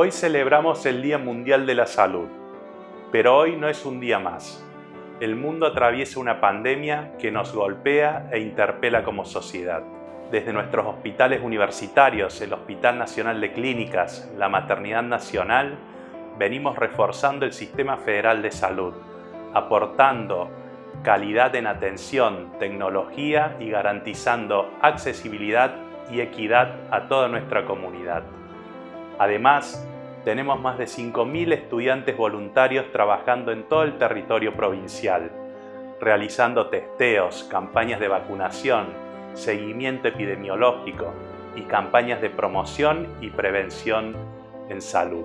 Hoy celebramos el Día Mundial de la Salud, pero hoy no es un día más. El mundo atraviesa una pandemia que nos golpea e interpela como sociedad. Desde nuestros hospitales universitarios, el Hospital Nacional de Clínicas, la Maternidad Nacional, venimos reforzando el Sistema Federal de Salud, aportando calidad en atención, tecnología y garantizando accesibilidad y equidad a toda nuestra comunidad. Además, tenemos más de 5.000 estudiantes voluntarios trabajando en todo el territorio provincial, realizando testeos, campañas de vacunación, seguimiento epidemiológico y campañas de promoción y prevención en salud.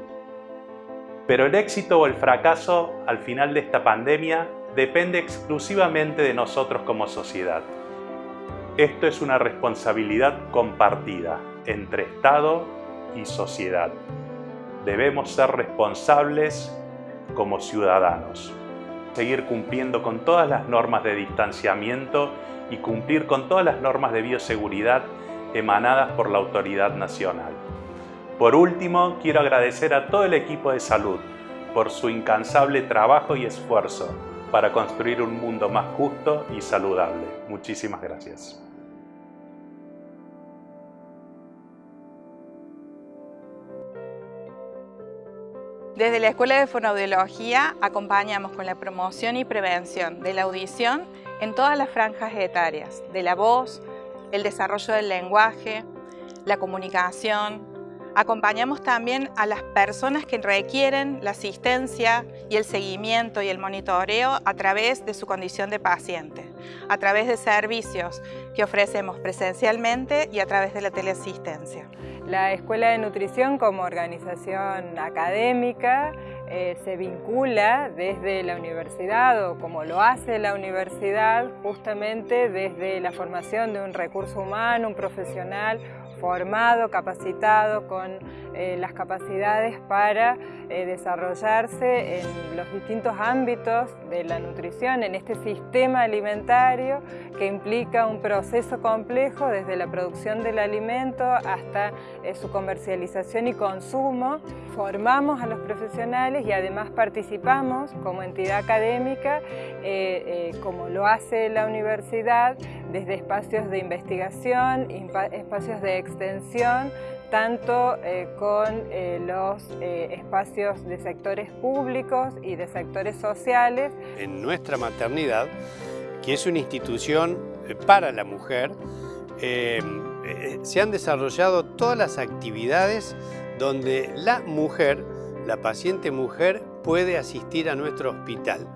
Pero el éxito o el fracaso al final de esta pandemia depende exclusivamente de nosotros como sociedad. Esto es una responsabilidad compartida entre Estado y sociedad. Debemos ser responsables como ciudadanos. Seguir cumpliendo con todas las normas de distanciamiento y cumplir con todas las normas de bioseguridad emanadas por la autoridad nacional. Por último, quiero agradecer a todo el equipo de salud por su incansable trabajo y esfuerzo para construir un mundo más justo y saludable. Muchísimas gracias. Desde la Escuela de Fonoaudiología acompañamos con la promoción y prevención de la audición en todas las franjas etarias, de la voz, el desarrollo del lenguaje, la comunicación, Acompañamos también a las personas que requieren la asistencia y el seguimiento y el monitoreo a través de su condición de paciente, a través de servicios que ofrecemos presencialmente y a través de la teleasistencia. La Escuela de Nutrición como organización académica eh, se vincula desde la universidad o como lo hace la universidad justamente desde la formación de un recurso humano, un profesional formado, capacitado con eh, las capacidades para eh, desarrollarse en los distintos ámbitos de la nutrición, en este sistema alimentario que implica un proceso complejo desde la producción del alimento hasta eh, su comercialización y consumo. Formamos a los profesionales y además participamos como entidad académica, como lo hace la universidad, desde espacios de investigación, espacios de extensión, tanto eh, con eh, los eh, espacios de sectores públicos y de sectores sociales. En nuestra maternidad, que es una institución para la mujer, se han desarrollado todas las actividades donde la mujer, la paciente mujer, puede asistir a nuestro hospital.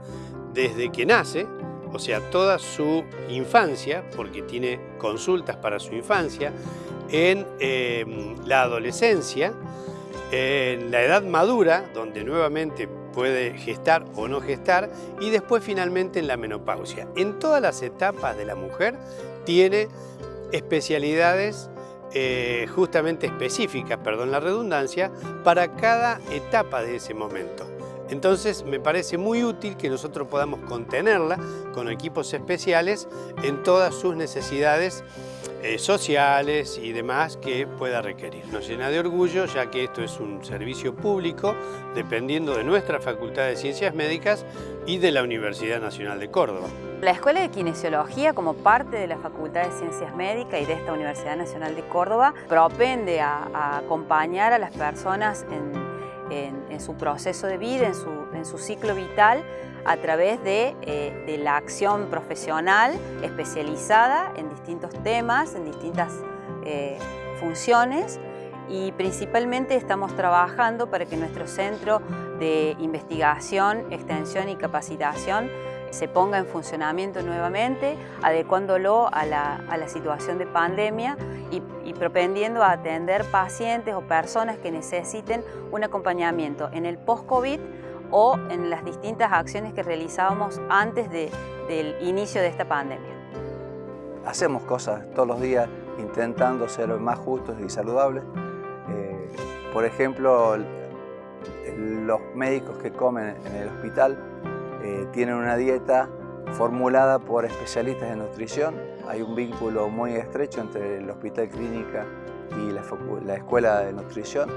Desde que nace, o sea, toda su infancia, porque tiene consultas para su infancia, en em, la adolescencia, en la edad madura, donde nuevamente puede gestar o no gestar, y después finalmente en la menopausia. En todas las etapas de la mujer tiene especialidades eh, justamente específicas, perdón la redundancia, para cada etapa de ese momento. Entonces me parece muy útil que nosotros podamos contenerla con equipos especiales en todas sus necesidades eh, sociales y demás que pueda requerir. Nos llena de orgullo ya que esto es un servicio público dependiendo de nuestra Facultad de Ciencias Médicas y de la Universidad Nacional de Córdoba. La Escuela de Kinesiología, como parte de la Facultad de Ciencias Médicas y de esta Universidad Nacional de Córdoba, propende a acompañar a las personas en en, su proceso de vida, en su, ciclo vital, a través de, eh, de, la acción profesional especializada en distintos temas, en distintas eh, funciones. Y principalmente estamos trabajando para que nuestro centro de investigación, extensión y capacitación se ponga en funcionamiento nuevamente, adecuándolo a la, situación de pandemia y, propendiendo a atender pacientes o personas que necesiten un acompañamiento en el post-COVID o en las distintas acciones que realizábamos antes del inicio de esta pandemia. Hacemos cosas todos los días intentando ser más justos y saludables. Eh, por ejemplo, los médicos que comen en el hospital eh, tienen una dieta formulada por especialistas de nutrición. Hay un vínculo muy estrecho entre el Hospital Clínica y la, Escuela de Nutrición.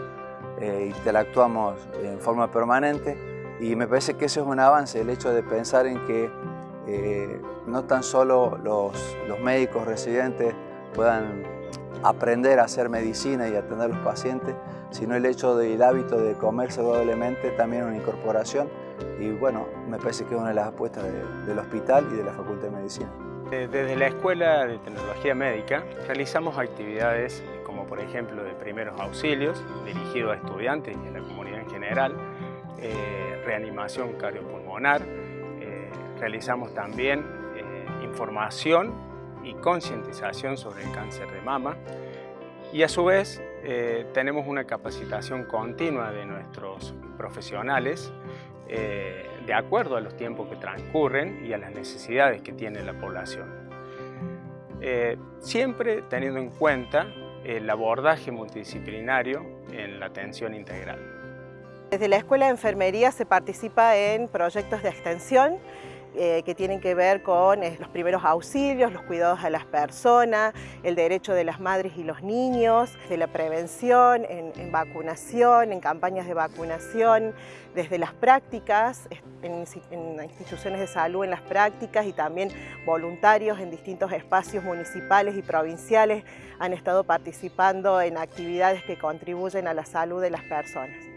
eh, interactuamos en forma permanente y me parece que ese es un avance, el hecho de pensar en que eh, no tan solo los, los médicos residentes puedan aprender a hacer medicina y atender a los pacientes, sino el hecho del hábito de comer saludablemente también una incorporación y bueno, me parece que es una de las apuestas del hospital y de la Facultad de Medicina. Desde la Escuela de Tecnología Médica realizamos actividades como por ejemplo de primeros auxilios dirigidos a estudiantes y a la comunidad en general, eh, reanimación cardiopulmonar, eh, realizamos también eh, información y concientización sobre el cáncer de mama y a su vez tenemos una capacitación continua de nuestros profesionales de acuerdo a los tiempos que transcurren y a las necesidades que tiene la población. siempre teniendo en cuenta el abordaje multidisciplinario en la atención integral. Desde la Escuela de Enfermería se participa en proyectos de extensión eh, que tienen que ver con eh, los primeros auxilios, los cuidados a las personas, el derecho de las madres y los niños, de la prevención, en, vacunación, en campañas de vacunación, desde las prácticas, en, en, instituciones de salud en las prácticas y también voluntarios en distintos espacios municipales y provinciales han estado participando en actividades que contribuyen a la salud de las personas.